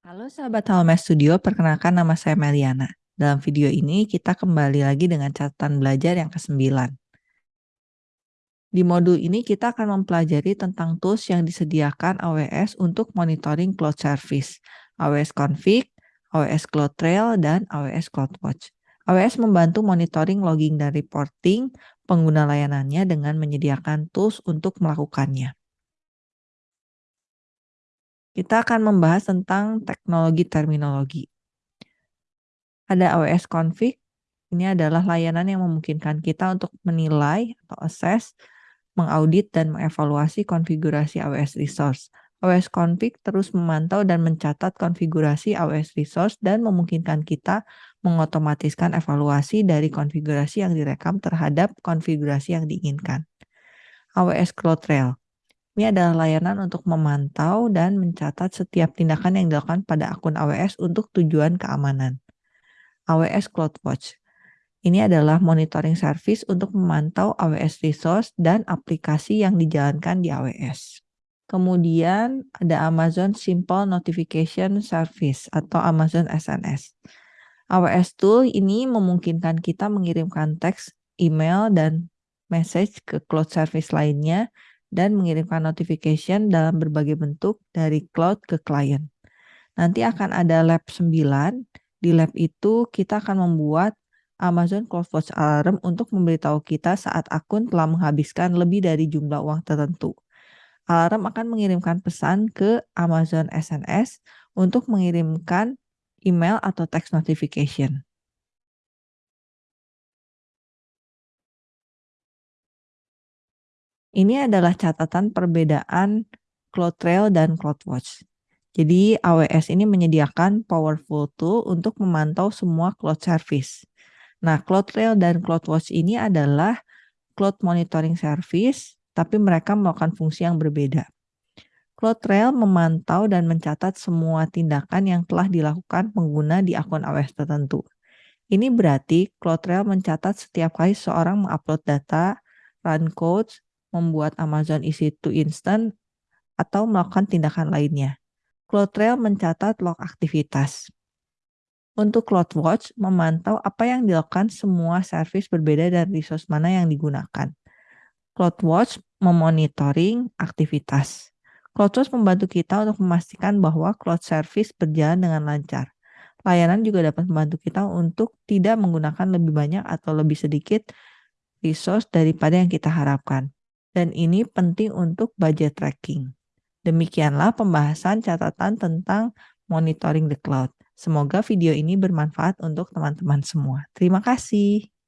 Halo sahabat Halomes Studio, perkenalkan nama saya Meliana. Dalam video ini kita kembali lagi dengan catatan belajar yang ke-9. Di modul ini kita akan mempelajari tentang tools yang disediakan AWS untuk monitoring cloud service, AWS Config, AWS CloudTrail, dan AWS CloudWatch. AWS membantu monitoring, logging, dan reporting pengguna layanannya dengan menyediakan tools untuk melakukannya. Kita akan membahas tentang teknologi terminologi. Ada AWS Config, ini adalah layanan yang memungkinkan kita untuk menilai atau assess, mengaudit, dan mengevaluasi konfigurasi AWS Resource. AWS Config terus memantau dan mencatat konfigurasi AWS Resource dan memungkinkan kita mengotomatiskan evaluasi dari konfigurasi yang direkam terhadap konfigurasi yang diinginkan. AWS CloudTrail ini adalah layanan untuk memantau dan mencatat setiap tindakan yang dilakukan pada akun AWS untuk tujuan keamanan. AWS CloudWatch. Ini adalah monitoring service untuk memantau AWS resource dan aplikasi yang dijalankan di AWS. Kemudian ada Amazon Simple Notification Service atau Amazon SNS. AWS Tool ini memungkinkan kita mengirimkan teks, email, dan message ke cloud service lainnya dan mengirimkan notification dalam berbagai bentuk dari cloud ke klien. Nanti akan ada lab 9. Di lab itu kita akan membuat Amazon CloudWatch Alarm untuk memberitahu kita saat akun telah menghabiskan lebih dari jumlah uang tertentu. Alarm akan mengirimkan pesan ke Amazon SNS untuk mengirimkan email atau text notification. Ini adalah catatan perbedaan CloudTrail dan CloudWatch. Jadi AWS ini menyediakan powerful tool untuk memantau semua cloud service. Nah, CloudTrail dan CloudWatch ini adalah cloud monitoring service, tapi mereka melakukan fungsi yang berbeda. CloudTrail memantau dan mencatat semua tindakan yang telah dilakukan pengguna di akun AWS tertentu. Ini berarti CloudTrail mencatat setiap kali seorang mengupload data, run codes, membuat Amazon EC2 Instant, atau melakukan tindakan lainnya. CloudTrail mencatat log aktivitas. Untuk CloudWatch, memantau apa yang dilakukan semua service berbeda dan resource mana yang digunakan. CloudWatch memonitoring aktivitas. CloudWatch membantu kita untuk memastikan bahwa cloud service berjalan dengan lancar. Layanan juga dapat membantu kita untuk tidak menggunakan lebih banyak atau lebih sedikit resource daripada yang kita harapkan dan ini penting untuk budget tracking. Demikianlah pembahasan catatan tentang monitoring the cloud. Semoga video ini bermanfaat untuk teman-teman semua. Terima kasih.